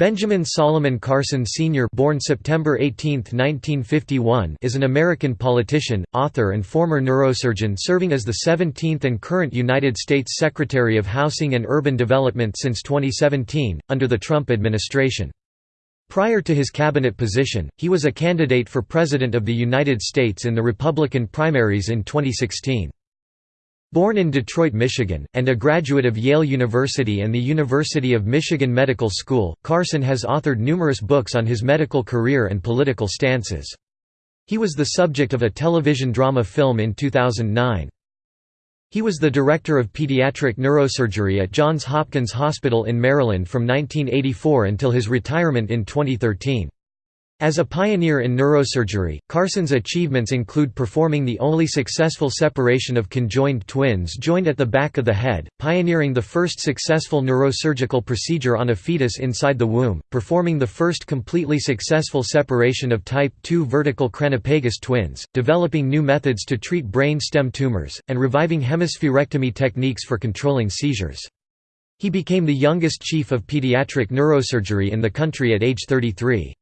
Benjamin Solomon Carson Sr. born September 18, 1951 is an American politician, author and former neurosurgeon serving as the 17th and current United States Secretary of Housing and Urban Development since 2017, under the Trump administration. Prior to his cabinet position, he was a candidate for President of the United States in the Republican primaries in 2016. Born in Detroit, Michigan, and a graduate of Yale University and the University of Michigan Medical School, Carson has authored numerous books on his medical career and political stances. He was the subject of a television drama film in 2009. He was the director of pediatric neurosurgery at Johns Hopkins Hospital in Maryland from 1984 until his retirement in 2013. As a pioneer in neurosurgery, Carson's achievements include performing the only successful separation of conjoined twins joined at the back of the head, pioneering the first successful neurosurgical procedure on a fetus inside the womb, performing the first completely successful separation of type 2 vertical Craniopagus twins, developing new methods to treat brain stem tumors, and reviving hemispherectomy techniques for controlling seizures. He became the youngest chief of pediatric neurosurgery in the country at age 33.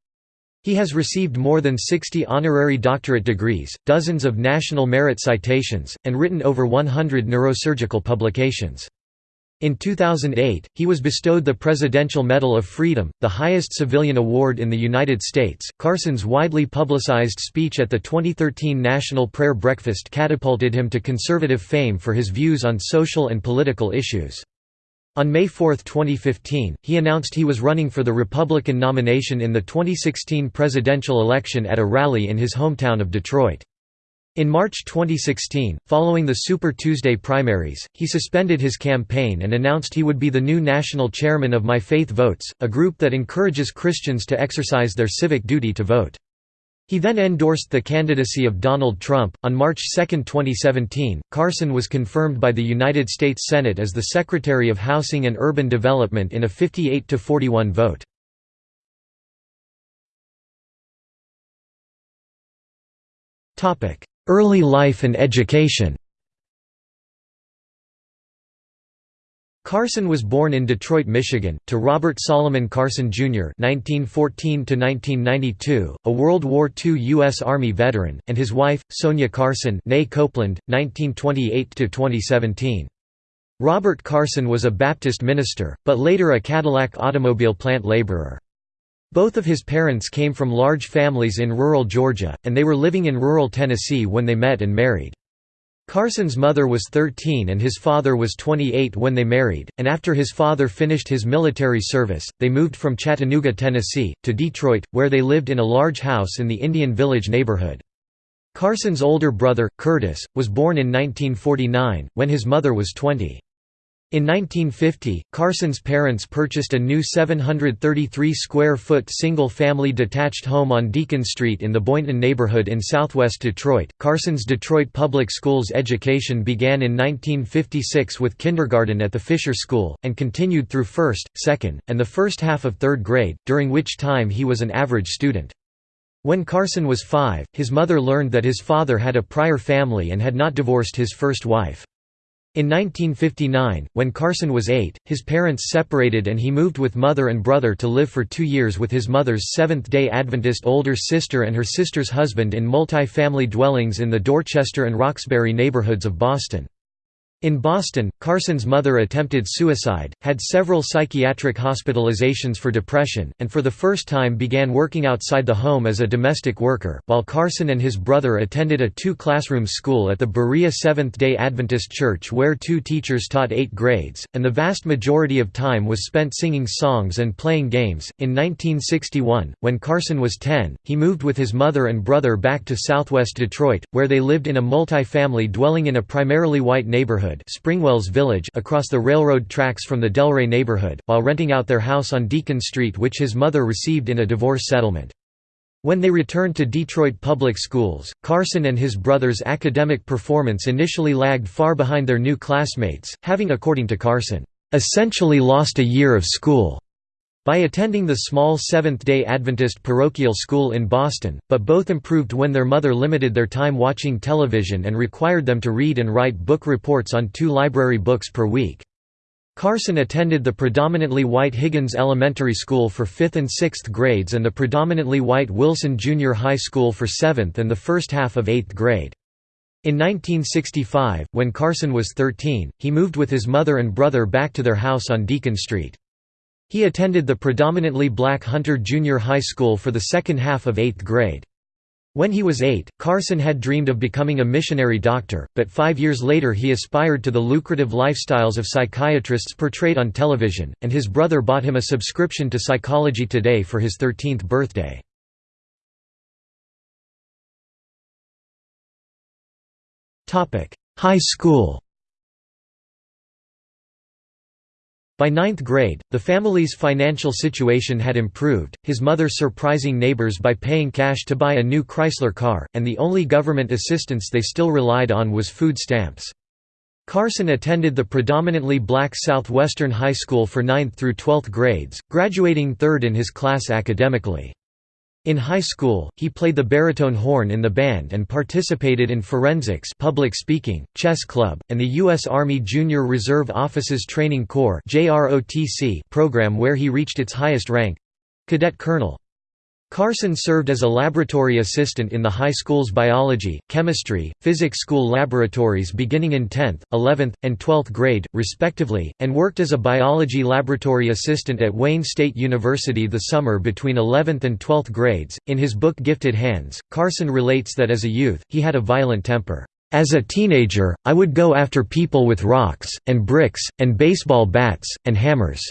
He has received more than 60 honorary doctorate degrees, dozens of national merit citations, and written over 100 neurosurgical publications. In 2008, he was bestowed the Presidential Medal of Freedom, the highest civilian award in the United States. Carson's widely publicized speech at the 2013 National Prayer Breakfast catapulted him to conservative fame for his views on social and political issues. On May 4, 2015, he announced he was running for the Republican nomination in the 2016 presidential election at a rally in his hometown of Detroit. In March 2016, following the Super Tuesday primaries, he suspended his campaign and announced he would be the new national chairman of My Faith Votes, a group that encourages Christians to exercise their civic duty to vote. He then endorsed the candidacy of Donald Trump. On March 2, 2017, Carson was confirmed by the United States Senate as the Secretary of Housing and Urban Development in a 58 to 41 vote. Topic: Early life and education. Carson was born in Detroit, Michigan, to Robert Solomon Carson, Jr. (1914–1992), a World War II U.S. Army veteran, and his wife, Sonia Carson (née Copeland, 1928–2017). Robert Carson was a Baptist minister, but later a Cadillac automobile plant laborer. Both of his parents came from large families in rural Georgia, and they were living in rural Tennessee when they met and married. Carson's mother was 13 and his father was 28 when they married, and after his father finished his military service, they moved from Chattanooga, Tennessee, to Detroit, where they lived in a large house in the Indian Village neighborhood. Carson's older brother, Curtis, was born in 1949, when his mother was 20. In 1950, Carson's parents purchased a new 733-square-foot single-family detached home on Deacon Street in the Boynton neighborhood in southwest Detroit. Carson's Detroit Public Schools education began in 1956 with kindergarten at the Fisher School, and continued through first, second, and the first half of third grade, during which time he was an average student. When Carson was five, his mother learned that his father had a prior family and had not divorced his first wife. In 1959, when Carson was eight, his parents separated and he moved with mother and brother to live for two years with his mother's Seventh-day Adventist older sister and her sister's husband in multi-family dwellings in the Dorchester and Roxbury neighborhoods of Boston. In Boston, Carson's mother attempted suicide, had several psychiatric hospitalizations for depression, and for the first time began working outside the home as a domestic worker, while Carson and his brother attended a two-classroom school at the Berea Seventh-day Adventist Church where two teachers taught eight grades, and the vast majority of time was spent singing songs and playing games. In 1961, when Carson was 10, he moved with his mother and brother back to southwest Detroit, where they lived in a multi-family dwelling in a primarily white neighborhood neighborhood Springwells Village across the railroad tracks from the Delray neighborhood, while renting out their house on Deacon Street which his mother received in a divorce settlement. When they returned to Detroit public schools, Carson and his brother's academic performance initially lagged far behind their new classmates, having according to Carson, "...essentially lost a year of school." By attending the small Seventh-day Adventist parochial school in Boston, but both improved when their mother limited their time watching television and required them to read and write book reports on two library books per week. Carson attended the predominantly white Higgins Elementary School for 5th and 6th grades and the predominantly white Wilson Junior High School for 7th and the first half of 8th grade. In 1965, when Carson was 13, he moved with his mother and brother back to their house on Deacon Street. He attended the predominantly black Hunter Junior High School for the second half of 8th grade. When he was eight, Carson had dreamed of becoming a missionary doctor, but five years later he aspired to the lucrative lifestyles of psychiatrists portrayed on television, and his brother bought him a subscription to Psychology Today for his 13th birthday. High school By ninth grade, the family's financial situation had improved, his mother surprising neighbors by paying cash to buy a new Chrysler car, and the only government assistance they still relied on was food stamps. Carson attended the predominantly black Southwestern High School for 9th through 12th grades, graduating third in his class academically. In high school, he played the baritone horn in the band and participated in forensics public speaking, chess club, and the U.S. Army Junior Reserve Officers Training Corps program where he reached its highest rank—cadet colonel. Carson served as a laboratory assistant in the high school's biology, chemistry, physics school laboratories beginning in 10th, 11th, and 12th grade, respectively, and worked as a biology laboratory assistant at Wayne State University the summer between 11th and 12th grades. In his book Gifted Hands, Carson relates that as a youth, he had a violent temper. As a teenager, I would go after people with rocks, and bricks, and baseball bats, and hammers.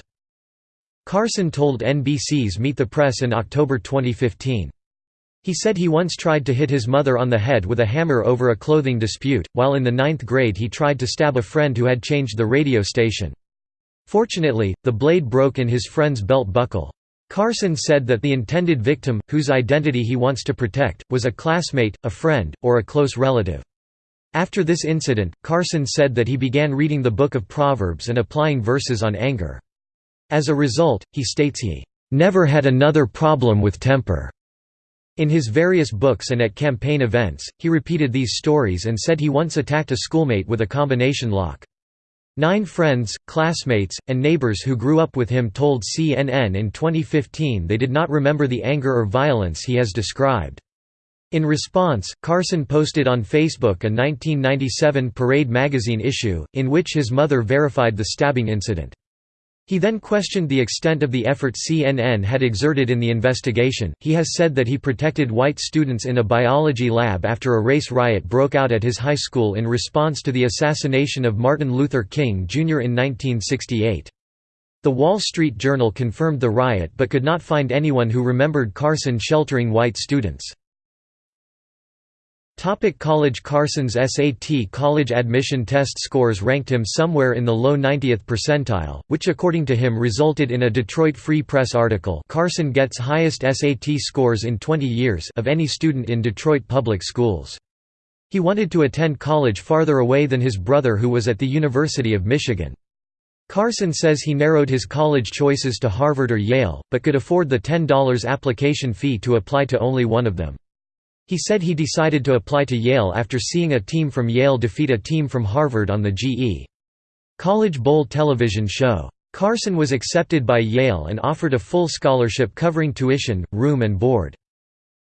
Carson told NBC's Meet the Press in October 2015. He said he once tried to hit his mother on the head with a hammer over a clothing dispute, while in the ninth grade he tried to stab a friend who had changed the radio station. Fortunately, the blade broke in his friend's belt buckle. Carson said that the intended victim, whose identity he wants to protect, was a classmate, a friend, or a close relative. After this incident, Carson said that he began reading the Book of Proverbs and applying verses on anger. As a result, he states he never had another problem with temper. In his various books and at campaign events, he repeated these stories and said he once attacked a schoolmate with a combination lock. Nine friends, classmates, and neighbors who grew up with him told CNN in 2015 they did not remember the anger or violence he has described. In response, Carson posted on Facebook a 1997 Parade magazine issue, in which his mother verified the stabbing incident. He then questioned the extent of the effort CNN had exerted in the investigation. He has said that he protected white students in a biology lab after a race riot broke out at his high school in response to the assassination of Martin Luther King Jr. in 1968. The Wall Street Journal confirmed the riot but could not find anyone who remembered Carson sheltering white students. Topic college Carson's SAT college admission test scores ranked him somewhere in the low 90th percentile, which according to him resulted in a Detroit Free Press article Carson gets highest SAT scores in 20 years of any student in Detroit public schools. He wanted to attend college farther away than his brother who was at the University of Michigan. Carson says he narrowed his college choices to Harvard or Yale, but could afford the $10 application fee to apply to only one of them. He said he decided to apply to Yale after seeing a team from Yale defeat a team from Harvard on the GE. College Bowl television show. Carson was accepted by Yale and offered a full scholarship covering tuition, room and board.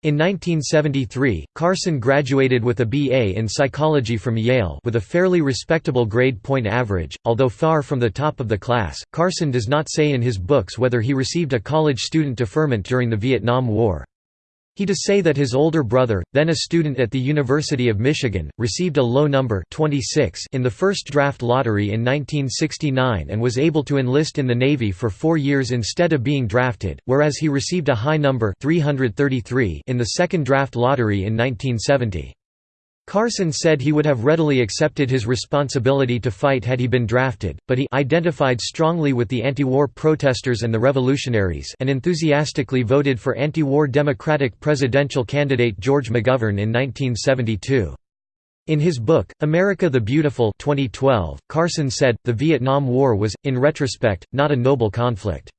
In 1973, Carson graduated with a BA in psychology from Yale with a fairly respectable grade point average, although far from the top of the class. Carson does not say in his books whether he received a college student deferment during the Vietnam War. He does say that his older brother, then a student at the University of Michigan, received a low number 26 in the first draft lottery in 1969 and was able to enlist in the Navy for four years instead of being drafted, whereas he received a high number 333 in the second draft lottery in 1970. Carson said he would have readily accepted his responsibility to fight had he been drafted, but he identified strongly with the anti-war protesters and the revolutionaries and enthusiastically voted for anti-war Democratic presidential candidate George McGovern in 1972. In his book, America the Beautiful 2012, Carson said, the Vietnam War was, in retrospect, not a noble conflict.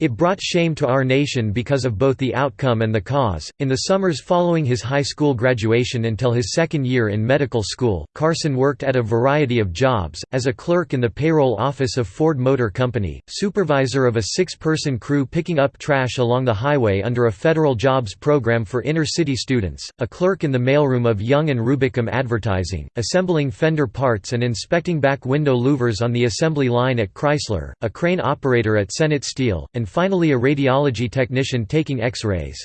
It brought shame to our nation because of both the outcome and the cause. In the summers following his high school graduation until his second year in medical school, Carson worked at a variety of jobs, as a clerk in the payroll office of Ford Motor Company, supervisor of a six-person crew picking up trash along the highway under a federal jobs program for inner-city students, a clerk in the mailroom of Young and Rubicam Advertising, assembling fender parts and inspecting back window louvers on the assembly line at Chrysler, a crane operator at Sennett Steel, and finally a radiology technician taking X-rays.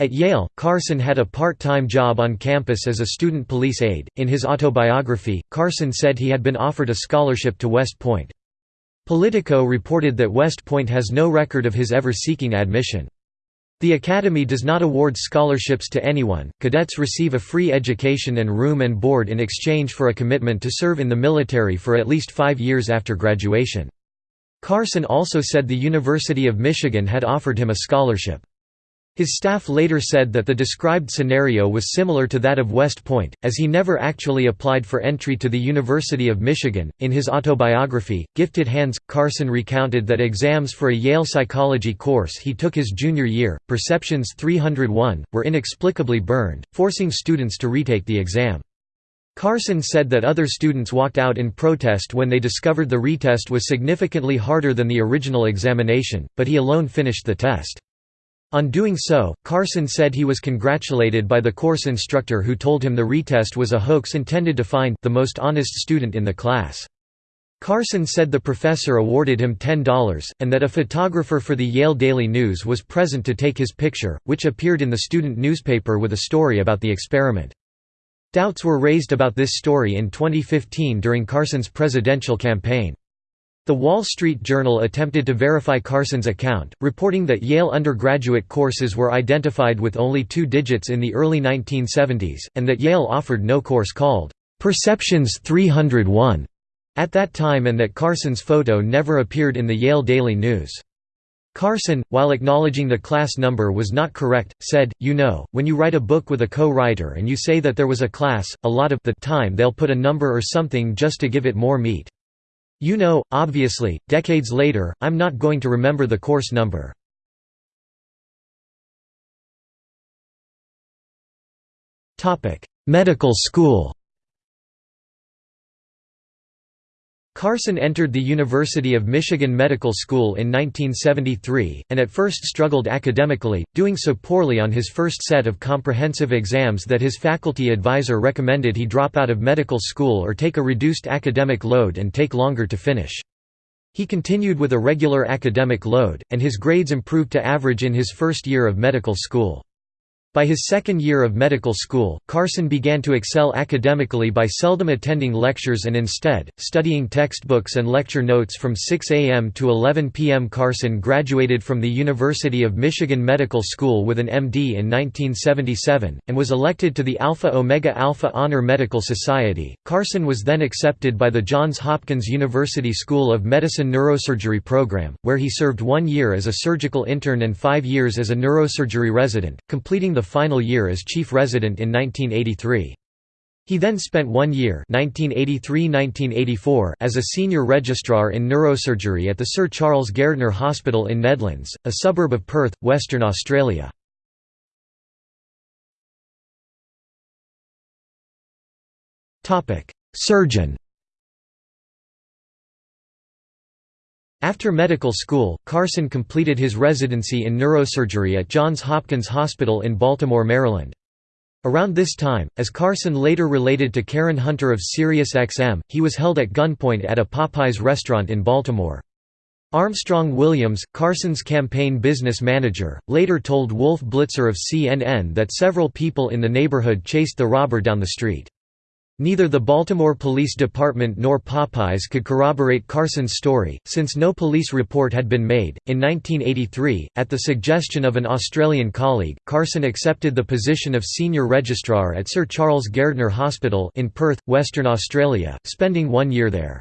At Yale, Carson had a part-time job on campus as a student police aide. In his autobiography, Carson said he had been offered a scholarship to West Point. Politico reported that West Point has no record of his ever seeking admission. The Academy does not award scholarships to anyone. Cadets receive a free education and room and board in exchange for a commitment to serve in the military for at least five years after graduation. Carson also said the University of Michigan had offered him a scholarship. His staff later said that the described scenario was similar to that of West Point, as he never actually applied for entry to the University of Michigan. In his autobiography, Gifted Hands, Carson recounted that exams for a Yale psychology course he took his junior year, Perceptions 301, were inexplicably burned, forcing students to retake the exam. Carson said that other students walked out in protest when they discovered the retest was significantly harder than the original examination, but he alone finished the test. On doing so, Carson said he was congratulated by the course instructor who told him the retest was a hoax intended to find the most honest student in the class. Carson said the professor awarded him $10, and that a photographer for the Yale Daily News was present to take his picture, which appeared in the student newspaper with a story about the experiment. Doubts were raised about this story in 2015 during Carson's presidential campaign. The Wall Street Journal attempted to verify Carson's account, reporting that Yale undergraduate courses were identified with only two digits in the early 1970s, and that Yale offered no course called Perceptions 301 at that time and that Carson's photo never appeared in the Yale Daily News. Carson, while acknowledging the class number was not correct, said, you know, when you write a book with a co-writer and you say that there was a class, a lot of the time they'll put a number or something just to give it more meat. You know, obviously, decades later, I'm not going to remember the course number. Medical school Carson entered the University of Michigan Medical School in 1973, and at first struggled academically, doing so poorly on his first set of comprehensive exams that his faculty advisor recommended he drop out of medical school or take a reduced academic load and take longer to finish. He continued with a regular academic load, and his grades improved to average in his first year of medical school. By his second year of medical school, Carson began to excel academically by seldom attending lectures and instead, studying textbooks and lecture notes from 6 a.m. to 11 p.m. Carson graduated from the University of Michigan Medical School with an MD in 1977, and was elected to the Alpha Omega Alpha Honor Medical Society. Carson was then accepted by the Johns Hopkins University School of Medicine Neurosurgery program, where he served one year as a surgical intern and five years as a neurosurgery resident, completing the the final year as chief resident in 1983. He then spent one year 1983–1984 as a senior registrar in neurosurgery at the Sir Charles Gairdner Hospital in Nedlands, a suburb of Perth, Western Australia. Surgeon After medical school, Carson completed his residency in neurosurgery at Johns Hopkins Hospital in Baltimore, Maryland. Around this time, as Carson later related to Karen Hunter of SiriusXM, he was held at gunpoint at a Popeyes restaurant in Baltimore. Armstrong Williams, Carson's campaign business manager, later told Wolf Blitzer of CNN that several people in the neighborhood chased the robber down the street. Neither the Baltimore Police Department nor Popeyes could corroborate Carson's story, since no police report had been made. In 1983, at the suggestion of an Australian colleague, Carson accepted the position of senior registrar at Sir Charles Gairdner Hospital in Perth, Western Australia, spending one year there.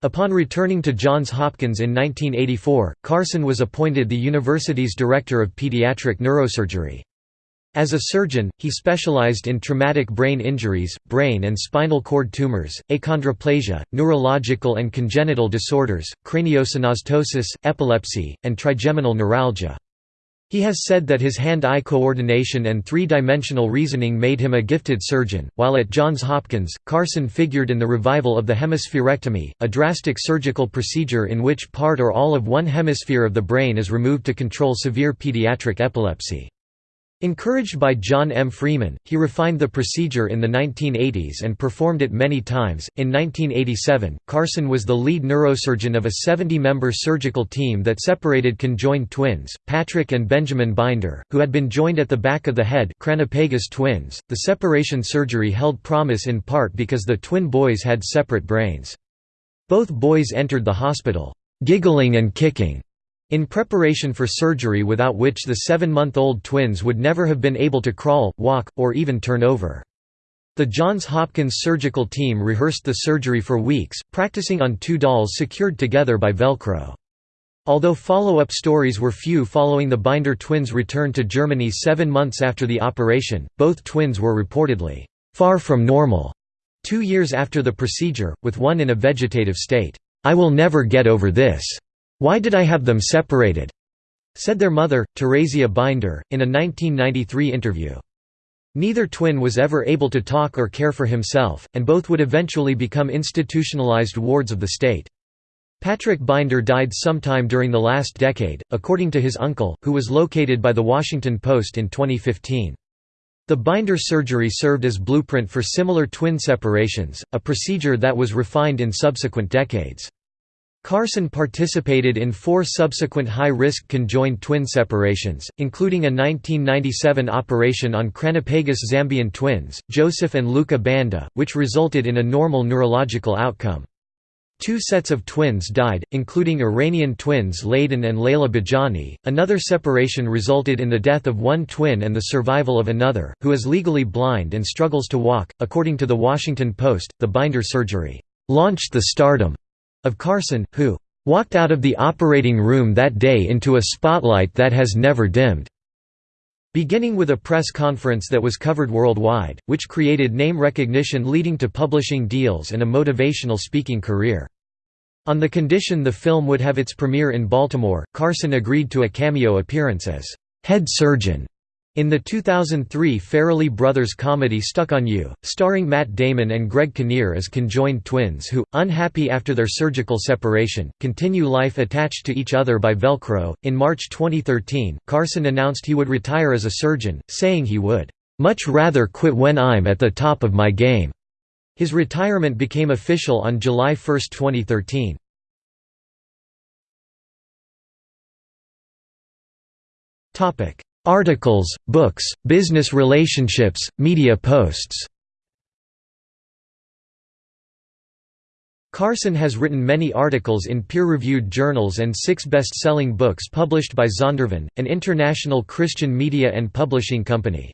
Upon returning to Johns Hopkins in 1984, Carson was appointed the university's director of pediatric neurosurgery. As a surgeon, he specialized in traumatic brain injuries, brain and spinal cord tumors, achondroplasia, neurological and congenital disorders, craniosynostosis, epilepsy, and trigeminal neuralgia. He has said that his hand-eye coordination and three-dimensional reasoning made him a gifted surgeon. While at Johns Hopkins, Carson figured in the revival of the hemispherectomy, a drastic surgical procedure in which part or all of one hemisphere of the brain is removed to control severe pediatric epilepsy. Encouraged by John M. Freeman, he refined the procedure in the 1980s and performed it many times. In 1987, Carson was the lead neurosurgeon of a 70 member surgical team that separated conjoined twins, Patrick and Benjamin Binder, who had been joined at the back of the head twins. The separation surgery held promise in part because the twin boys had separate brains. Both boys entered the hospital, giggling and kicking in preparation for surgery without which the seven-month-old twins would never have been able to crawl, walk, or even turn over. The Johns Hopkins surgical team rehearsed the surgery for weeks, practicing on two dolls secured together by Velcro. Although follow-up stories were few following the Binder twins' return to Germany seven months after the operation, both twins were reportedly, "...far from normal." Two years after the procedure, with one in a vegetative state, "...I will never get over this." Why did I have them separated? said their mother, Theresia Binder, in a 1993 interview. Neither twin was ever able to talk or care for himself, and both would eventually become institutionalized wards of the state. Patrick Binder died sometime during the last decade, according to his uncle, who was located by The Washington Post in 2015. The binder surgery served as blueprint for similar twin separations, a procedure that was refined in subsequent decades. Carson participated in four subsequent high-risk conjoined twin separations, including a 1997 operation on Craniopagus Zambian twins, Joseph and Luka Banda, which resulted in a normal neurological outcome. Two sets of twins died, including Iranian twins Layden and Layla Bijani. Another separation resulted in the death of one twin and the survival of another, who is legally blind and struggles to walk. According to The Washington Post, the binder surgery launched the stardom of Carson, who walked out of the operating room that day into a spotlight that has never dimmed. Beginning with a press conference that was covered worldwide, which created name recognition leading to publishing deals and a motivational speaking career. On the condition the film would have its premiere in Baltimore, Carson agreed to a cameo appearance as head surgeon in the 2003 Farrelly Brothers comedy Stuck on You, starring Matt Damon and Greg Kinnear as conjoined twins who, unhappy after their surgical separation, continue life attached to each other by Velcro. In March 2013, Carson announced he would retire as a surgeon, saying he would, much rather quit when I'm at the top of my game. His retirement became official on July 1, 2013. Topic: Articles, books, business relationships, media posts Carson has written many articles in peer-reviewed journals and six best-selling books published by Zondervan, an international Christian media and publishing company.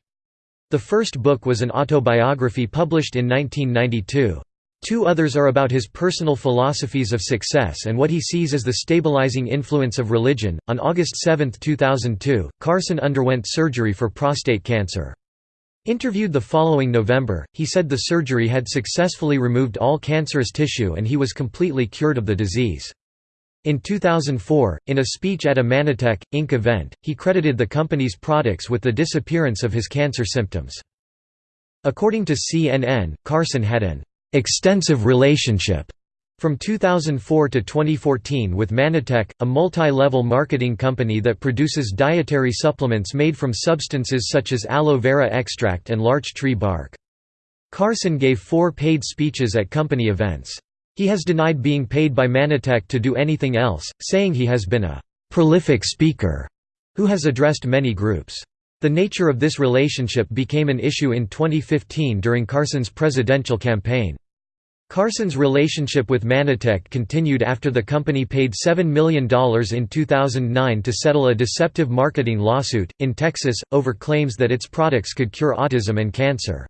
The first book was an autobiography published in 1992. Two others are about his personal philosophies of success and what he sees as the stabilizing influence of religion. On August 7, 2002, Carson underwent surgery for prostate cancer. Interviewed the following November, he said the surgery had successfully removed all cancerous tissue and he was completely cured of the disease. In 2004, in a speech at a Mannatech, Inc. event, he credited the company's products with the disappearance of his cancer symptoms. According to CNN, Carson had an extensive relationship from 2004 to 2014 with Mannatech, a multi-level marketing company that produces dietary supplements made from substances such as aloe vera extract and larch tree bark. Carson gave four paid speeches at company events. He has denied being paid by Mannatech to do anything else, saying he has been a «prolific speaker» who has addressed many groups. The nature of this relationship became an issue in 2015 during Carson's presidential campaign. Carson's relationship with Mannatech continued after the company paid $7 million in 2009 to settle a deceptive marketing lawsuit, in Texas, over claims that its products could cure autism and cancer.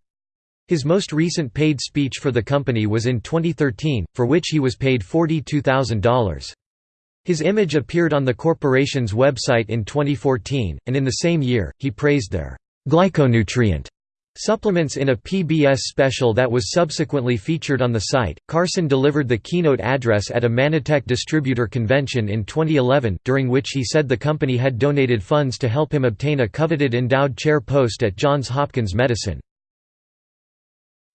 His most recent paid speech for the company was in 2013, for which he was paid $42,000. His image appeared on the corporation's website in 2014, and in the same year, he praised their glyconutrient supplements in a PBS special that was subsequently featured on the site. Carson delivered the keynote address at a Mannatech distributor convention in 2011, during which he said the company had donated funds to help him obtain a coveted endowed chair post at Johns Hopkins Medicine.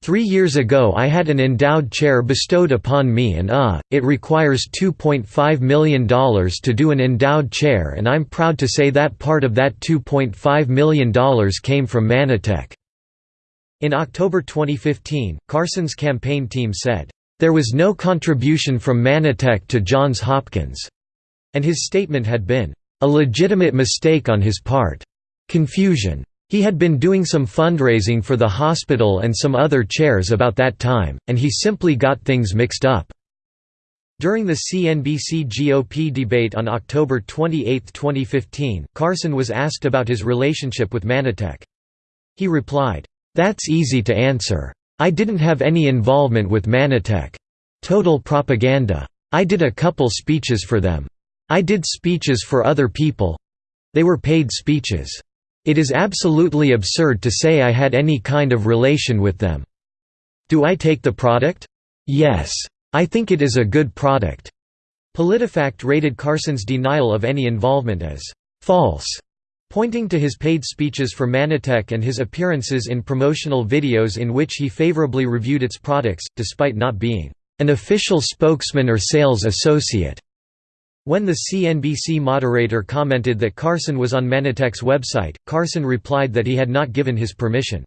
Three years ago I had an endowed chair bestowed upon me and uh, it requires $2.5 million to do an endowed chair and I'm proud to say that part of that $2.5 million came from Mannatech." In October 2015, Carson's campaign team said, "...there was no contribution from Mannatech to Johns Hopkins," and his statement had been, "...a legitimate mistake on his part. Confusion. He had been doing some fundraising for the hospital and some other chairs about that time, and he simply got things mixed up. During the CNBC GOP debate on October 28, 2015, Carson was asked about his relationship with Mannatech. He replied, "'That's easy to answer. I didn't have any involvement with Mannatech. Total propaganda. I did a couple speeches for them. I did speeches for other people. They were paid speeches. It is absolutely absurd to say I had any kind of relation with them. Do I take the product? Yes. I think it is a good product." PolitiFact rated Carson's denial of any involvement as «false», pointing to his paid speeches for Mannatech and his appearances in promotional videos in which he favorably reviewed its products, despite not being «an official spokesman or sales associate». When the CNBC moderator commented that Carson was on Mannatech's website, Carson replied that he had not given his permission.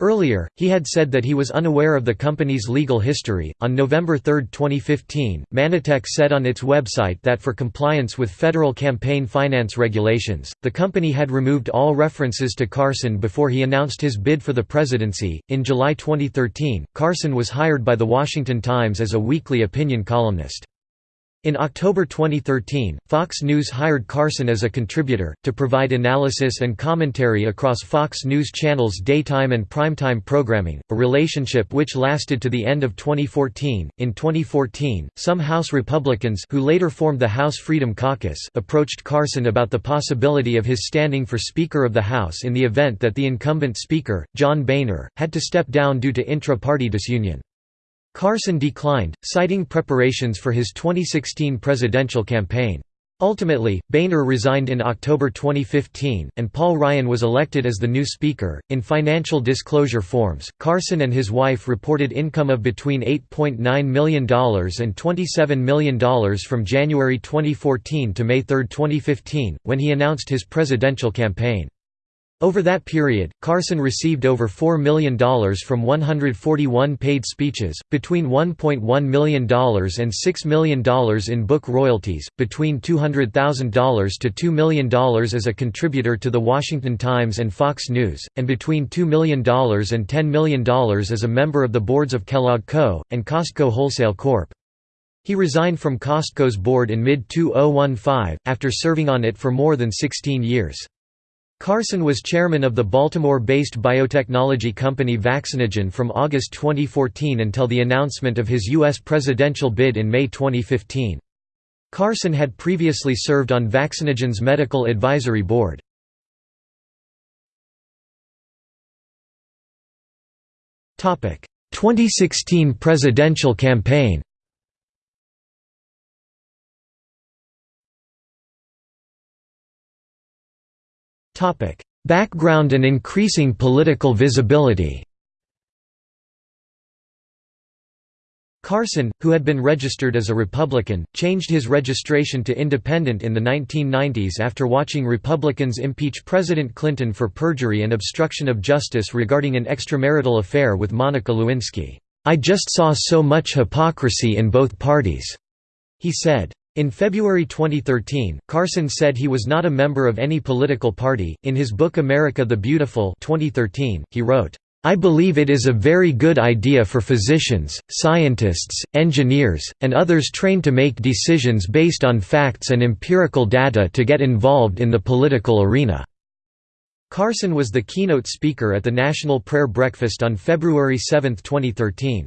Earlier, he had said that he was unaware of the company's legal history. On November 3, 2015, Mannatech said on its website that for compliance with federal campaign finance regulations, the company had removed all references to Carson before he announced his bid for the presidency. In July 2013, Carson was hired by The Washington Times as a weekly opinion columnist. In October 2013, Fox News hired Carson as a contributor, to provide analysis and commentary across Fox News Channel's daytime and primetime programming, a relationship which lasted to the end of 2014. In 2014, some House Republicans who later formed the House Freedom Caucus approached Carson about the possibility of his standing for Speaker of the House in the event that the incumbent Speaker, John Boehner, had to step down due to intra-party disunion. Carson declined, citing preparations for his 2016 presidential campaign. Ultimately, Boehner resigned in October 2015, and Paul Ryan was elected as the new Speaker. In financial disclosure forms, Carson and his wife reported income of between $8.9 million and $27 million from January 2014 to May 3, 2015, when he announced his presidential campaign. Over that period, Carson received over $4 million from 141 paid speeches, between $1.1 million and $6 million in book royalties, between $200,000 to $2 million as a contributor to The Washington Times and Fox News, and between $2 million and $10 million as a member of the boards of Kellogg Co., and Costco Wholesale Corp. He resigned from Costco's board in mid-2015, after serving on it for more than 16 years. Carson was chairman of the Baltimore-based biotechnology company Vaccinogen from August 2014 until the announcement of his U.S. presidential bid in May 2015. Carson had previously served on Vaccinogen's medical advisory board. Topic: 2016 presidential campaign. Background and increasing political visibility Carson, who had been registered as a Republican, changed his registration to Independent in the 1990s after watching Republicans impeach President Clinton for perjury and obstruction of justice regarding an extramarital affair with Monica Lewinsky. "'I just saw so much hypocrisy in both parties,' he said. In February 2013, Carson said he was not a member of any political party. In his book America the Beautiful 2013, he wrote, I believe it is a very good idea for physicians, scientists, engineers, and others trained to make decisions based on facts and empirical data to get involved in the political arena." Carson was the keynote speaker at the National Prayer Breakfast on February 7, 2013.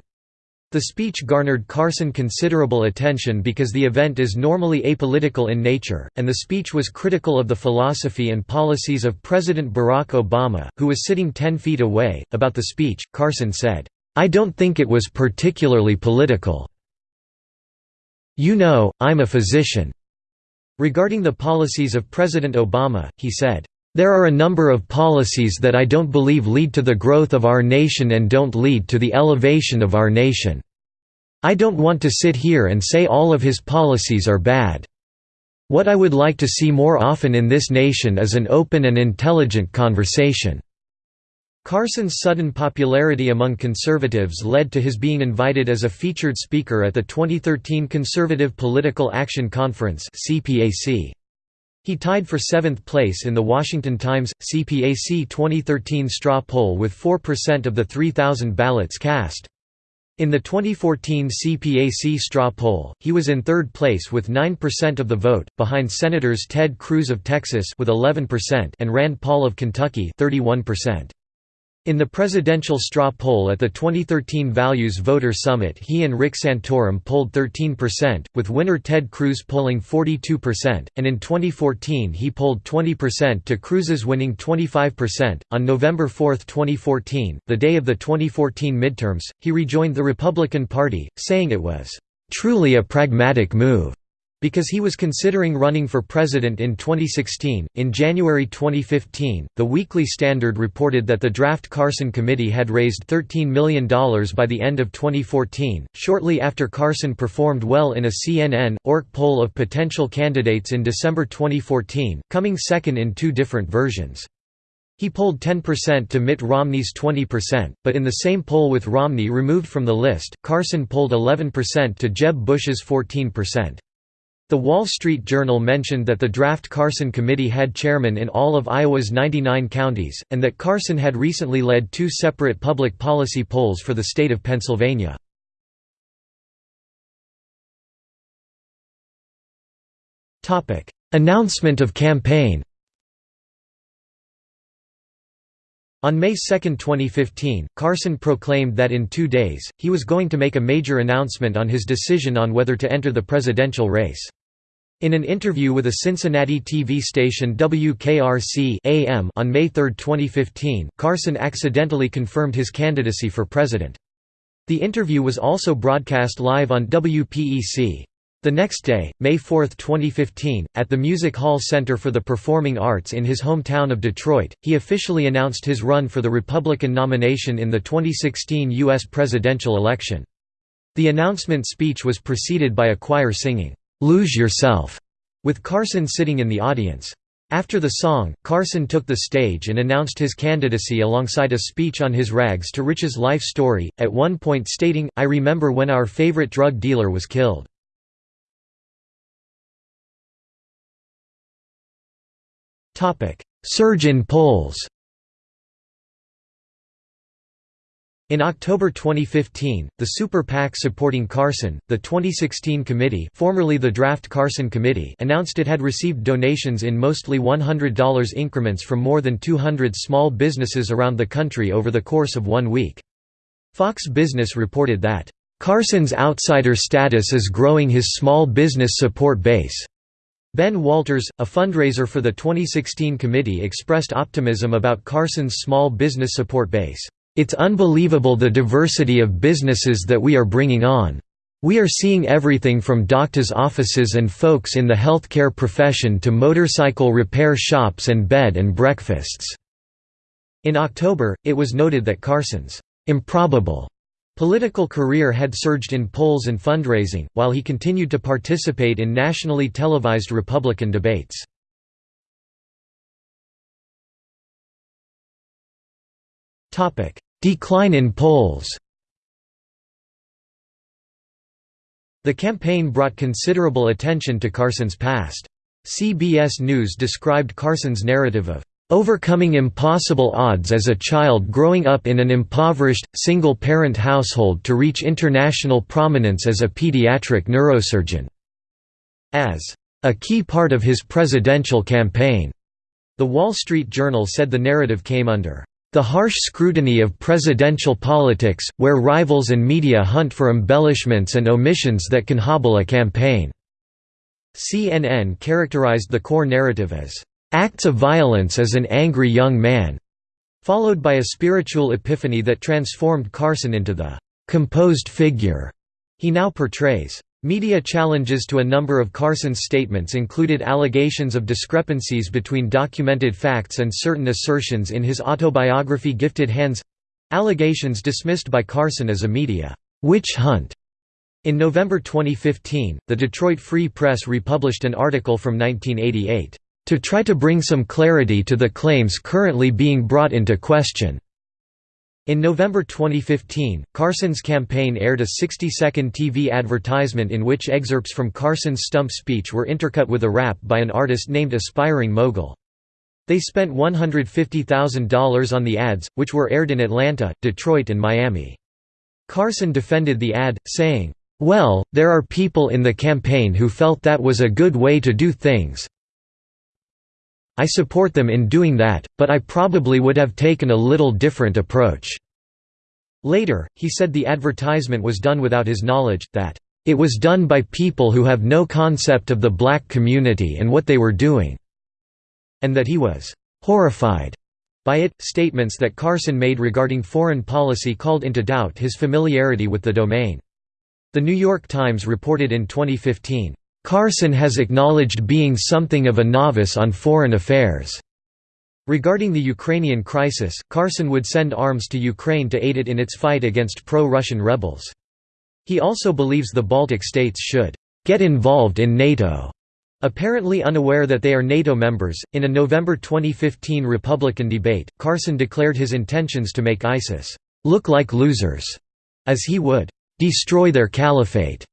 The speech garnered Carson considerable attention because the event is normally apolitical in nature, and the speech was critical of the philosophy and policies of President Barack Obama, who was sitting ten feet away. About the speech, Carson said, I don't think it was particularly political. You know, I'm a physician. Regarding the policies of President Obama, he said, there are a number of policies that I don't believe lead to the growth of our nation and don't lead to the elevation of our nation. I don't want to sit here and say all of his policies are bad. What I would like to see more often in this nation is an open and intelligent conversation." Carson's sudden popularity among conservatives led to his being invited as a featured speaker at the 2013 Conservative Political Action Conference CPAC. He tied for seventh place in the Washington Times, CPAC 2013 straw poll with 4% of the 3,000 ballots cast. In the 2014 CPAC straw poll, he was in third place with 9% of the vote, behind Senators Ted Cruz of Texas with 11% and Rand Paul of Kentucky 31%. In the presidential straw poll at the 2013 Values Voter Summit he and Rick Santorum polled 13%, with winner Ted Cruz polling 42%, and in 2014 he polled 20% to Cruz's winning 25%. On November 4, 2014, the day of the 2014 midterms, he rejoined the Republican Party, saying it was, "...truly a pragmatic move." Because he was considering running for president in 2016, in January 2015, the Weekly Standard reported that the Draft Carson Committee had raised $13 million by the end of 2014, shortly after Carson performed well in a CNN, ORC poll of potential candidates in December 2014, coming second in two different versions. He polled 10% to Mitt Romney's 20%, but in the same poll with Romney removed from the list, Carson polled 11% to Jeb Bush's 14%. The Wall Street Journal mentioned that the draft Carson Committee had chairmen in all of Iowa's 99 counties, and that Carson had recently led two separate public policy polls for the state of Pennsylvania. Announcement of campaign On May 2, 2015, Carson proclaimed that in two days, he was going to make a major announcement on his decision on whether to enter the presidential race. In an interview with a Cincinnati TV station WKRC AM on May 3, 2015, Carson accidentally confirmed his candidacy for president. The interview was also broadcast live on WPEC. The next day, May 4, 2015, at the Music Hall Center for the Performing Arts in his hometown of Detroit, he officially announced his run for the Republican nomination in the 2016 U.S. presidential election. The announcement speech was preceded by a choir singing, "'Lose Yourself' with Carson sitting in the audience. After the song, Carson took the stage and announced his candidacy alongside a speech on his rags to riches life story, at one point stating, I remember when our favorite drug dealer was killed. Surge in polls In October 2015, the Super PAC supporting Carson, the 2016 committee formerly the Draft Carson Committee announced it had received donations in mostly $100 increments from more than 200 small businesses around the country over the course of one week. Fox Business reported that, "...Carson's outsider status is growing his small business support base." Ben Walters, a fundraiser for the 2016 committee expressed optimism about Carson's small business support base. It's unbelievable the diversity of businesses that we are bringing on. We are seeing everything from doctors' offices and folks in the healthcare profession to motorcycle repair shops and bed and breakfasts." In October, it was noted that Carson's improbable Political career had surged in polls and fundraising, while he continued to participate in nationally televised Republican debates. Decline in polls The campaign brought considerable attention to Carson's past. CBS News described Carson's narrative of Overcoming impossible odds as a child growing up in an impoverished, single-parent household to reach international prominence as a pediatric neurosurgeon. As a key part of his presidential campaign, The Wall Street Journal said the narrative came under The harsh scrutiny of presidential politics, where rivals and media hunt for embellishments and omissions that can hobble a campaign." CNN characterized the core narrative as, "...acts of violence as an angry young man," followed by a spiritual epiphany that transformed Carson into the "...composed figure." he now portrays. Media challenges to a number of Carson's statements included allegations of discrepancies between documented facts and certain assertions in his autobiography Gifted Hands—allegations dismissed by Carson as a media witch hunt. In November 2015, the Detroit Free Press republished an article from 1988, "...to try to bring some clarity to the claims currently being brought into question." In November 2015, Carson's campaign aired a 60-second TV advertisement in which excerpts from Carson's stump speech were intercut with a rap by an artist named Aspiring Mogul. They spent $150,000 on the ads, which were aired in Atlanta, Detroit and Miami. Carson defended the ad, saying, "'Well, there are people in the campaign who felt that was a good way to do things, I support them in doing that, but I probably would have taken a little different approach." Later, he said the advertisement was done without his knowledge, that, "...it was done by people who have no concept of the black community and what they were doing," and that he was "...horrified." by it. Statements that Carson made regarding foreign policy called into doubt his familiarity with the domain. The New York Times reported in 2015, Carson has acknowledged being something of a novice on foreign affairs. Regarding the Ukrainian crisis, Carson would send arms to Ukraine to aid it in its fight against pro-Russian rebels. He also believes the Baltic states should get involved in NATO. Apparently unaware that they are NATO members, in a November 2015 Republican debate, Carson declared his intentions to make ISIS look like losers, as he would destroy their caliphate.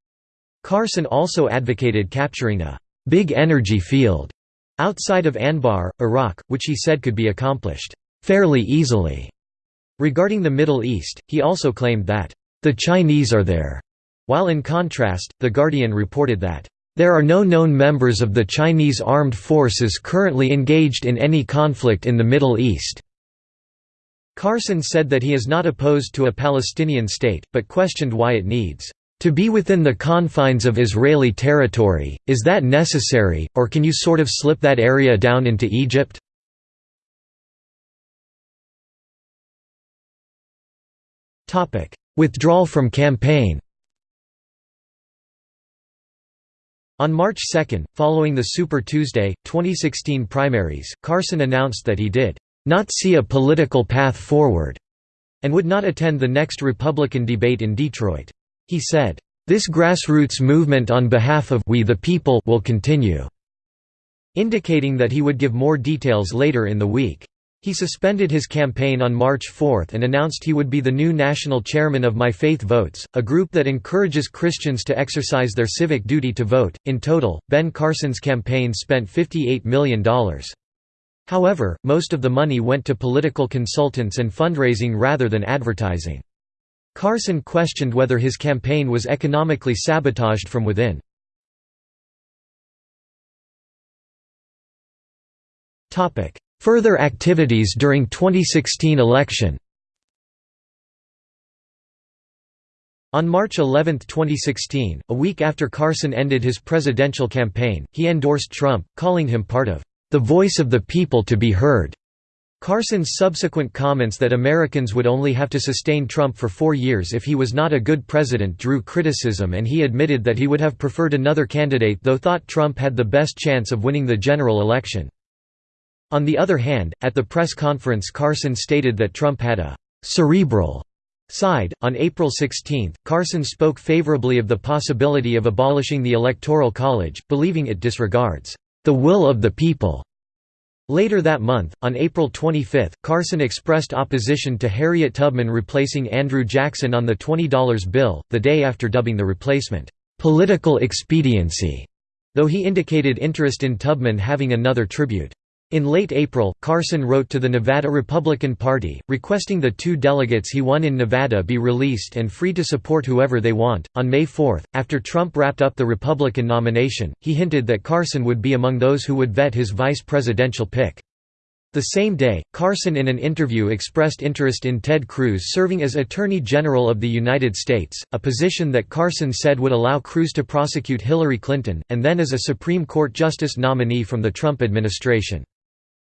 Carson also advocated capturing a «big energy field» outside of Anbar, Iraq, which he said could be accomplished «fairly easily». Regarding the Middle East, he also claimed that «the Chinese are there», while in contrast, The Guardian reported that there are no known members of the Chinese armed forces currently engaged in any conflict in the Middle East." Carson said that he is not opposed to a Palestinian state, but questioned why it needs to be within the confines of Israeli territory, is that necessary, or can you sort of slip that area down into Egypt? Withdrawal from campaign On March 2, following the Super Tuesday, 2016 primaries, Carson announced that he did not see a political path forward and would not attend the next Republican debate in Detroit. He said, "...this grassroots movement on behalf of we the people will continue," indicating that he would give more details later in the week. He suspended his campaign on March 4 and announced he would be the new national chairman of My Faith Votes, a group that encourages Christians to exercise their civic duty to vote. In total, Ben Carson's campaign spent $58 million. However, most of the money went to political consultants and fundraising rather than advertising. Carson questioned whether his campaign was economically sabotaged from within. Further activities during 2016 election On March 11, 2016, a week after Carson ended his presidential campaign, he endorsed Trump, calling him part of the voice of the people to be heard. Carson's subsequent comments that Americans would only have to sustain Trump for four years if he was not a good president drew criticism and he admitted that he would have preferred another candidate though thought Trump had the best chance of winning the general election. On the other hand, at the press conference Carson stated that Trump had a «cerebral» side. On April 16, Carson spoke favorably of the possibility of abolishing the Electoral College, believing it disregards «the will of the people» Later that month, on April 25, Carson expressed opposition to Harriet Tubman replacing Andrew Jackson on the $20 bill, the day after dubbing the replacement, "...political expediency", though he indicated interest in Tubman having another tribute. In late April, Carson wrote to the Nevada Republican Party, requesting the two delegates he won in Nevada be released and free to support whoever they want. On May 4, after Trump wrapped up the Republican nomination, he hinted that Carson would be among those who would vet his vice presidential pick. The same day, Carson in an interview expressed interest in Ted Cruz serving as Attorney General of the United States, a position that Carson said would allow Cruz to prosecute Hillary Clinton, and then as a Supreme Court Justice nominee from the Trump administration.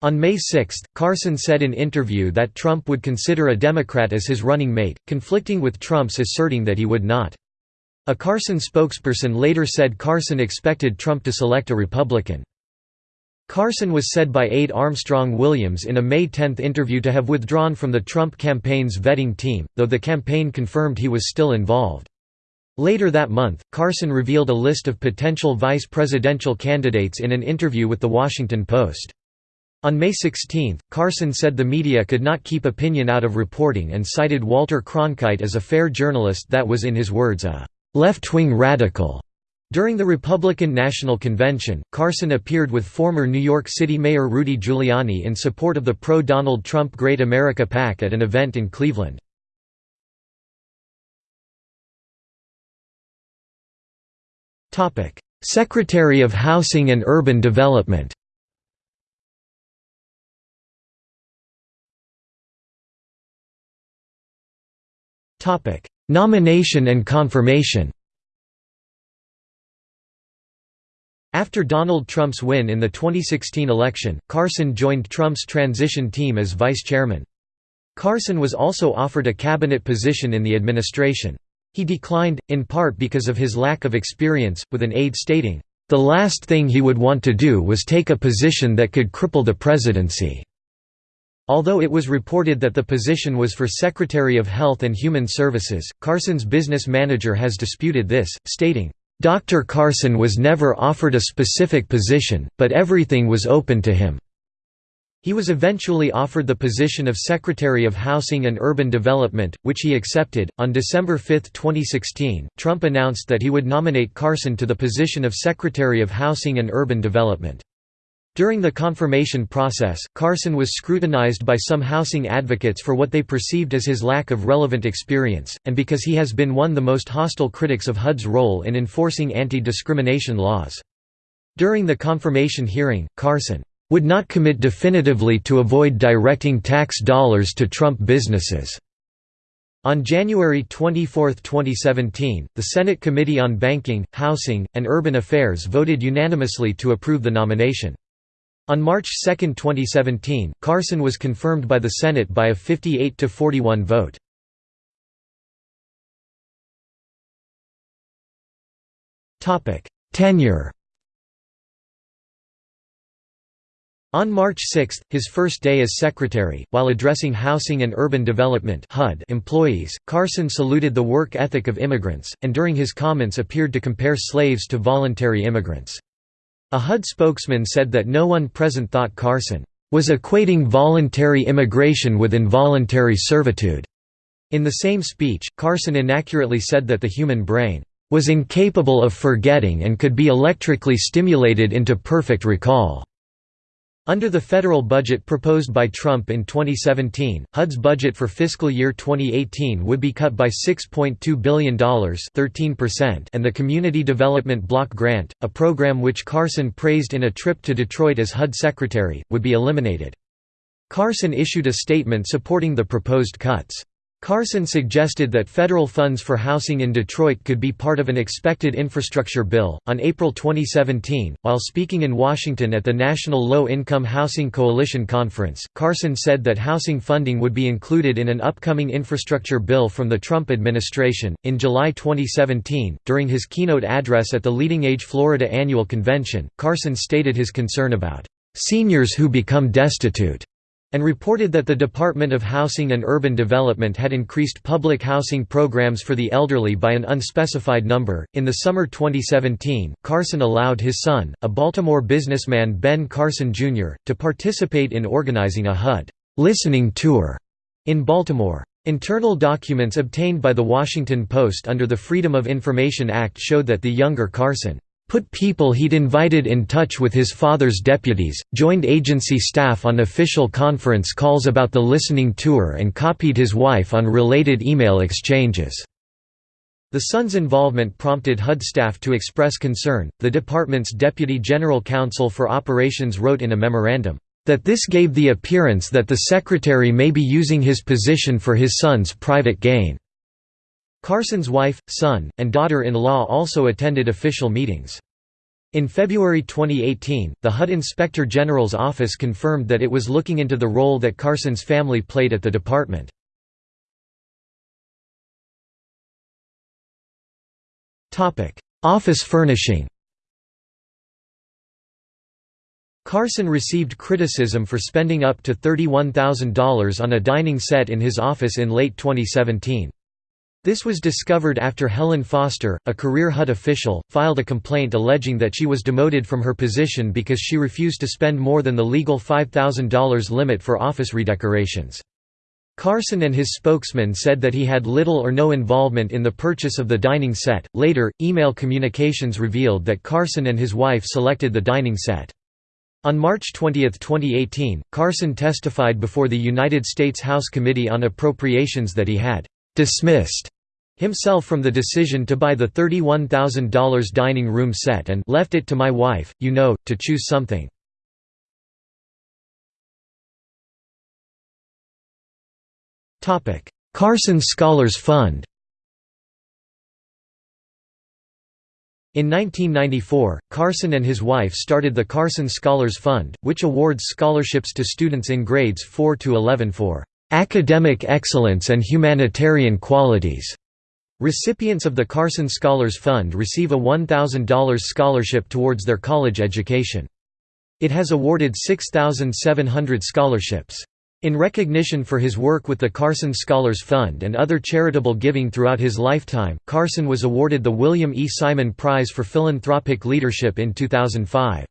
On May 6, Carson said in an interview that Trump would consider a Democrat as his running mate, conflicting with Trump's asserting that he would not. A Carson spokesperson later said Carson expected Trump to select a Republican. Carson was said by aide Armstrong Williams in a May 10 interview to have withdrawn from the Trump campaign's vetting team, though the campaign confirmed he was still involved. Later that month, Carson revealed a list of potential vice presidential candidates in an interview with The Washington Post. On May 16, Carson said the media could not keep opinion out of reporting and cited Walter Cronkite as a fair journalist that was in his words a «left-wing radical» During the Republican National Convention, Carson appeared with former New York City Mayor Rudy Giuliani in support of the pro-Donald Trump Great America PAC at an event in Cleveland. Secretary of Housing and Urban Development Nomination and confirmation After Donald Trump's win in the 2016 election, Carson joined Trump's transition team as vice chairman. Carson was also offered a cabinet position in the administration. He declined, in part because of his lack of experience, with an aide stating, "...the last thing he would want to do was take a position that could cripple the presidency." Although it was reported that the position was for Secretary of Health and Human Services, Carson's business manager has disputed this, stating, Dr. Carson was never offered a specific position, but everything was open to him. He was eventually offered the position of Secretary of Housing and Urban Development, which he accepted. On December 5, 2016, Trump announced that he would nominate Carson to the position of Secretary of Housing and Urban Development. During the confirmation process, Carson was scrutinized by some housing advocates for what they perceived as his lack of relevant experience, and because he has been one of the most hostile critics of HUD's role in enforcing anti-discrimination laws. During the confirmation hearing, Carson would not commit definitively to avoid directing tax dollars to Trump businesses. On January 24, 2017, the Senate Committee on Banking, Housing, and Urban Affairs voted unanimously to approve the nomination. On March 2, 2017, Carson was confirmed by the Senate by a 58–41 vote. Tenure. On March 6, his first day as secretary, while addressing Housing and Urban Development employees, Carson saluted the work ethic of immigrants, and during his comments appeared to compare slaves to voluntary immigrants. A HUD spokesman said that no one present thought Carson was equating voluntary immigration with involuntary servitude. In the same speech, Carson inaccurately said that the human brain was incapable of forgetting and could be electrically stimulated into perfect recall. Under the federal budget proposed by Trump in 2017, HUD's budget for fiscal year 2018 would be cut by $6.2 billion 13% and the Community Development Block Grant, a program which Carson praised in a trip to Detroit as HUD secretary, would be eliminated. Carson issued a statement supporting the proposed cuts. Carson suggested that federal funds for housing in Detroit could be part of an expected infrastructure bill. On April 2017, while speaking in Washington at the National Low Income Housing Coalition Conference, Carson said that housing funding would be included in an upcoming infrastructure bill from the Trump administration. In July 2017, during his keynote address at the Leading Age Florida Annual Convention, Carson stated his concern about seniors who become destitute and reported that the Department of Housing and Urban Development had increased public housing programs for the elderly by an unspecified number. In the summer 2017, Carson allowed his son, a Baltimore businessman Ben Carson Jr., to participate in organizing a HUD listening tour in Baltimore. Internal documents obtained by The Washington Post under the Freedom of Information Act showed that the younger Carson put people he'd invited in touch with his father's deputies, joined agency staff on official conference calls about the listening tour and copied his wife on related email exchanges. The son's involvement prompted HUD staff to express concern. The department's deputy general counsel for operations wrote in a memorandum, that this gave the appearance that the secretary may be using his position for his son's private gain." Carson's wife, son, and daughter-in-law also attended official meetings. In February 2018, the HUD Inspector General's office confirmed that it was looking into the role that Carson's family played at the department. Office furnishing Carson received criticism for spending up to $31,000 on a dining set in his office in late 2017. This was discovered after Helen Foster, a career HUD official, filed a complaint alleging that she was demoted from her position because she refused to spend more than the legal $5,000 limit for office redecorations. Carson and his spokesman said that he had little or no involvement in the purchase of the dining set. Later, email communications revealed that Carson and his wife selected the dining set. On March 20, 2018, Carson testified before the United States House Committee on Appropriations that he had dismissed himself from the decision to buy the $31,000 dining room set and left it to my wife, you know, to choose something. Carson Scholars Fund In 1994, Carson and his wife started the Carson Scholars Fund, which awards scholarships to students in grades 4 to 11 for academic excellence and humanitarian qualities. Recipients of the Carson Scholars Fund receive a $1,000 scholarship towards their college education. It has awarded 6,700 scholarships. In recognition for his work with the Carson Scholars Fund and other charitable giving throughout his lifetime, Carson was awarded the William E. Simon Prize for Philanthropic Leadership in 2005.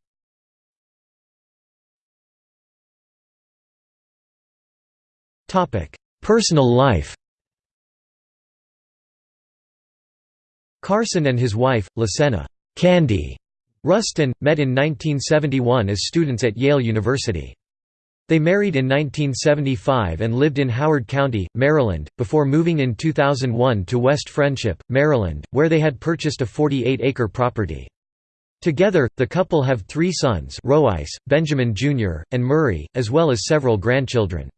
Personal life Carson and his wife, Lacena Candy Rustin, met in 1971 as students at Yale University. They married in 1975 and lived in Howard County, Maryland, before moving in 2001 to West Friendship, Maryland, where they had purchased a 48-acre property. Together, the couple have three sons Rhoeyce, Benjamin Jr., and Murray, as well as several grandchildren.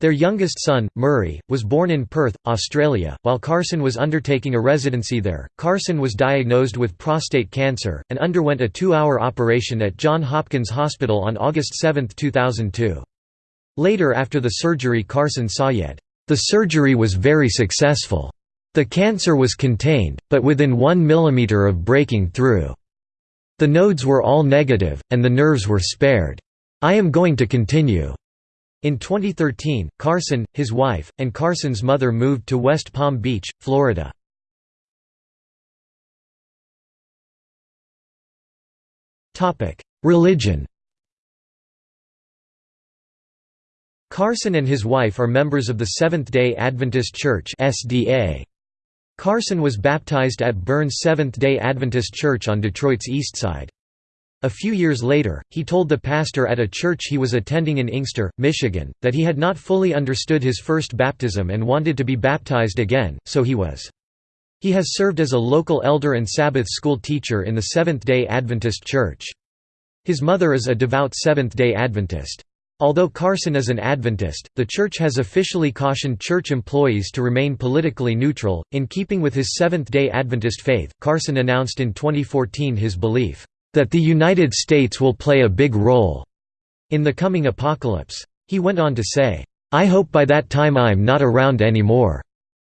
Their youngest son, Murray, was born in Perth, Australia. While Carson was undertaking a residency there, Carson was diagnosed with prostate cancer, and underwent a two hour operation at Johns Hopkins Hospital on August 7, 2002. Later after the surgery, Carson yet, The surgery was very successful. The cancer was contained, but within 1 millimeter of breaking through. The nodes were all negative, and the nerves were spared. I am going to continue. In 2013, Carson, his wife, and Carson's mother moved to West Palm Beach, Florida. Religion Carson and his wife are members of the Seventh-day Adventist Church. Carson was baptized at Burns Seventh-day Adventist Church on Detroit's East Side. A few years later, he told the pastor at a church he was attending in Inkster, Michigan, that he had not fully understood his first baptism and wanted to be baptized again, so he was. He has served as a local elder and Sabbath school teacher in the Seventh-day Adventist Church. His mother is a devout Seventh-day Adventist. Although Carson is an Adventist, the church has officially cautioned church employees to remain politically neutral. In keeping with his Seventh day Adventist faith, Carson announced in 2014 his belief that the United States will play a big role in the coming apocalypse. He went on to say, I hope by that time I'm not around anymore.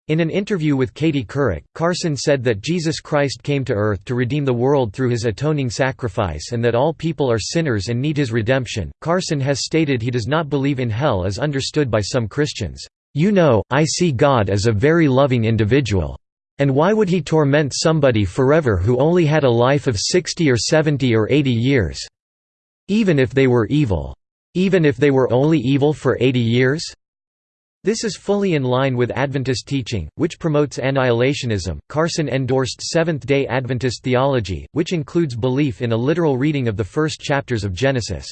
In an interview with Katie Couric, Carson said that Jesus Christ came to earth to redeem the world through his atoning sacrifice and that all people are sinners and need his redemption. Carson has stated he does not believe in hell as understood by some Christians. You know, I see God as a very loving individual. And why would he torment somebody forever who only had a life of 60 or 70 or 80 years? Even if they were evil. Even if they were only evil for 80 years? This is fully in line with Adventist teaching, which promotes annihilationism. Carson endorsed Seventh day Adventist theology, which includes belief in a literal reading of the first chapters of Genesis.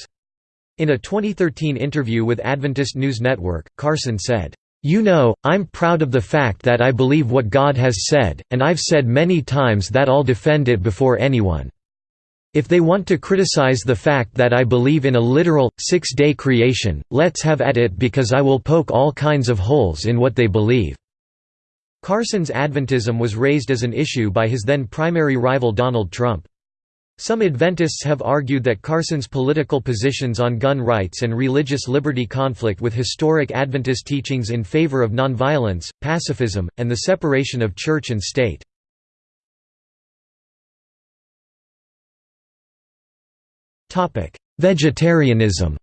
In a 2013 interview with Adventist News Network, Carson said, you know, I'm proud of the fact that I believe what God has said, and I've said many times that I'll defend it before anyone. If they want to criticize the fact that I believe in a literal, six-day creation, let's have at it because I will poke all kinds of holes in what they believe." Carson's Adventism was raised as an issue by his then primary rival Donald Trump. Some Adventists have argued that Carson's political positions on gun rights and religious liberty conflict with historic Adventist teachings in favor of nonviolence, pacifism, and the separation of church and state. Vegetarianism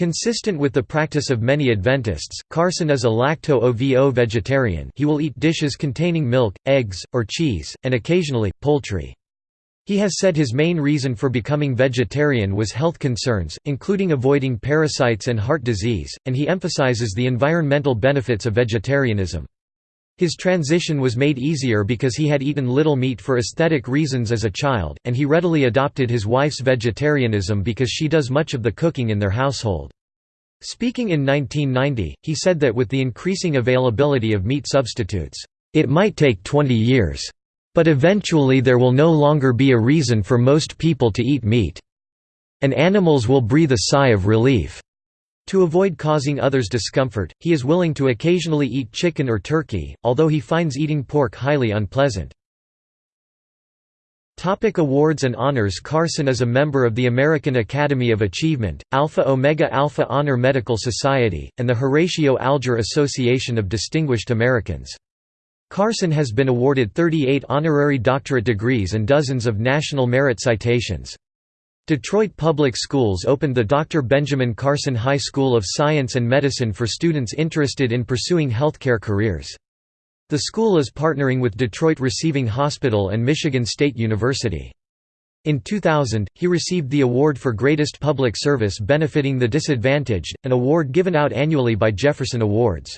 Consistent with the practice of many Adventists, Carson is a lacto-ovo vegetarian he will eat dishes containing milk, eggs, or cheese, and occasionally, poultry. He has said his main reason for becoming vegetarian was health concerns, including avoiding parasites and heart disease, and he emphasizes the environmental benefits of vegetarianism. His transition was made easier because he had eaten little meat for aesthetic reasons as a child, and he readily adopted his wife's vegetarianism because she does much of the cooking in their household. Speaking in 1990, he said that with the increasing availability of meat substitutes, "...it might take 20 years. But eventually there will no longer be a reason for most people to eat meat. And animals will breathe a sigh of relief." To avoid causing others discomfort, he is willing to occasionally eat chicken or turkey, although he finds eating pork highly unpleasant. Topic awards and honors Carson is a member of the American Academy of Achievement, Alpha Omega Alpha Honor Medical Society, and the Horatio Alger Association of Distinguished Americans. Carson has been awarded 38 honorary doctorate degrees and dozens of national merit citations. Detroit Public Schools opened the Dr. Benjamin Carson High School of Science and Medicine for students interested in pursuing healthcare careers. The school is partnering with Detroit Receiving Hospital and Michigan State University. In 2000, he received the Award for Greatest Public Service Benefiting the Disadvantaged, an award given out annually by Jefferson Awards.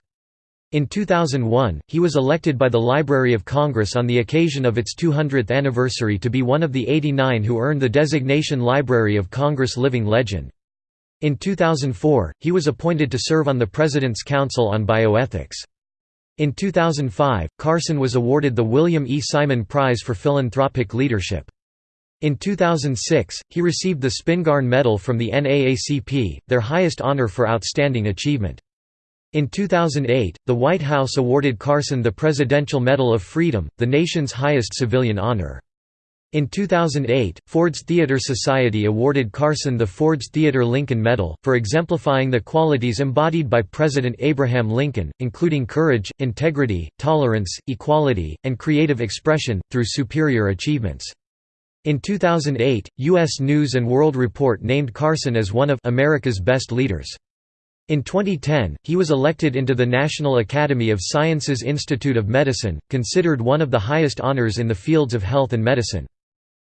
In 2001, he was elected by the Library of Congress on the occasion of its 200th anniversary to be one of the 89 who earned the designation Library of Congress Living Legend. In 2004, he was appointed to serve on the President's Council on Bioethics. In 2005, Carson was awarded the William E. Simon Prize for Philanthropic Leadership. In 2006, he received the Spingarn Medal from the NAACP, their highest honor for outstanding achievement. In 2008, the White House awarded Carson the Presidential Medal of Freedom, the nation's highest civilian honor. In 2008, Ford's Theater Society awarded Carson the Ford's Theater Lincoln Medal, for exemplifying the qualities embodied by President Abraham Lincoln, including courage, integrity, tolerance, equality, and creative expression, through superior achievements. In 2008, U.S. News & World Report named Carson as one of America's best leaders. In 2010, he was elected into the National Academy of Sciences Institute of Medicine, considered one of the highest honors in the fields of health and medicine.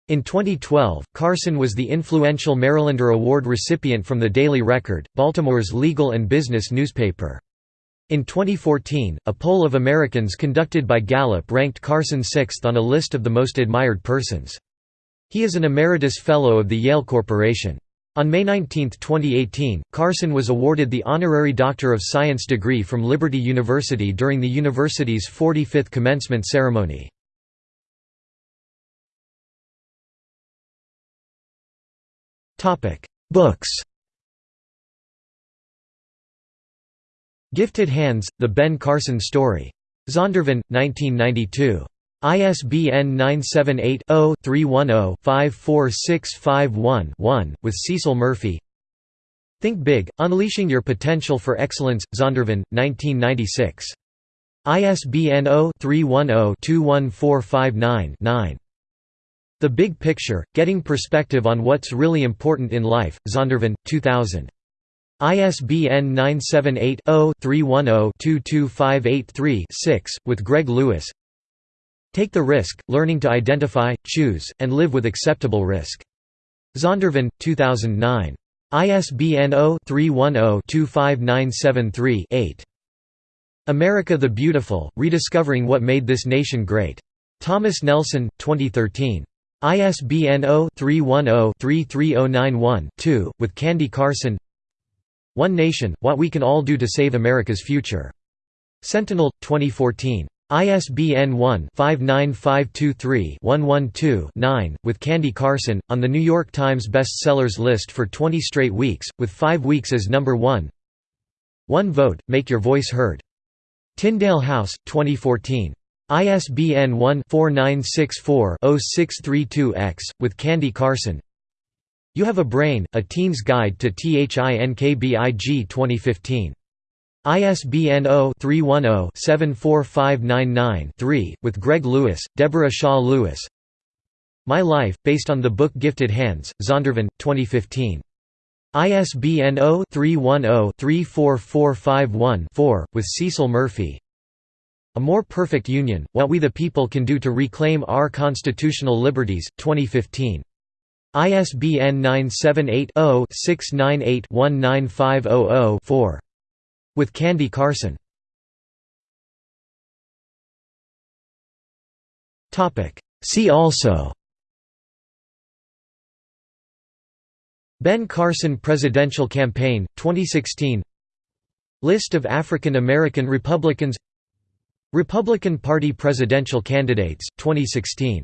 In 2012, Carson was the influential Marylander Award recipient from the Daily Record, Baltimore's legal and business newspaper. In 2014, a poll of Americans conducted by Gallup ranked Carson sixth on a list of the most admired persons. He is an emeritus fellow of the Yale Corporation. On May 19, 2018, Carson was awarded the Honorary Doctor of Science degree from Liberty University during the university's 45th commencement ceremony. Books Gifted Hands, The Ben Carson Story. Zondervan, 1992. ISBN 978-0-310-54651-1, with Cecil Murphey Think Big, Unleashing Your Potential for Excellence, Zondervan, 1996. ISBN 0-310-21459-9. The Big Picture, Getting Perspective on What's Really Important in Life, Zondervan, 2000. ISBN 978 0 310 22583 6, with Greg Lewis Take the risk, learning to identify, choose, and live with acceptable risk. Zondervan, 2009. ISBN 0-310-25973-8. America the Beautiful, Rediscovering What Made This Nation Great. Thomas Nelson, 2013. ISBN 0-310-33091-2, with Candy Carson One Nation, What We Can All Do to Save America's Future. Sentinel, 2014. ISBN 1-59523-112-9, with Candy Carson, on The New York Times Bestsellers list for 20 straight weeks, with five weeks as number one. One Vote, Make Your Voice Heard. Tyndale House, 2014. ISBN 1-4964-0632-X, with Candy Carson. You Have a Brain, A Teen's Guide to THINKBIG 2015. ISBN 0-310-74599-3, with Greg Lewis, Deborah Shaw Lewis My Life, based on the book Gifted Hands, Zondervan, 2015. ISBN 0-310-34451-4, with Cecil Murphey A More Perfect Union, What We the People Can Do to Reclaim Our Constitutional Liberties, 2015. ISBN 978 0 698 19500 4. With Candy Carson. See also. Ben Carson Presidential Campaign, 2016 List of African American Republicans. Republican Party presidential candidates, 2016